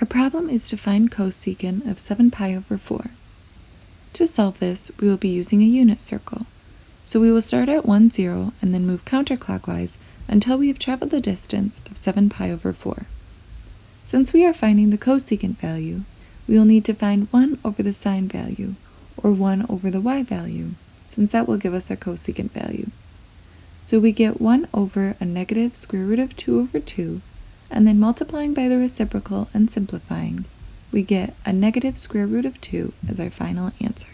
Our problem is to find cosecant of 7 pi over 4. To solve this, we will be using a unit circle. So we will start at 1, 0 and then move counterclockwise until we have traveled the distance of 7 pi over 4. Since we are finding the cosecant value, we will need to find 1 over the sine value, or 1 over the y value, since that will give us our cosecant value. So we get 1 over a negative square root of 2 over 2 and then multiplying by the reciprocal and simplifying, we get a negative square root of 2 as our final answer.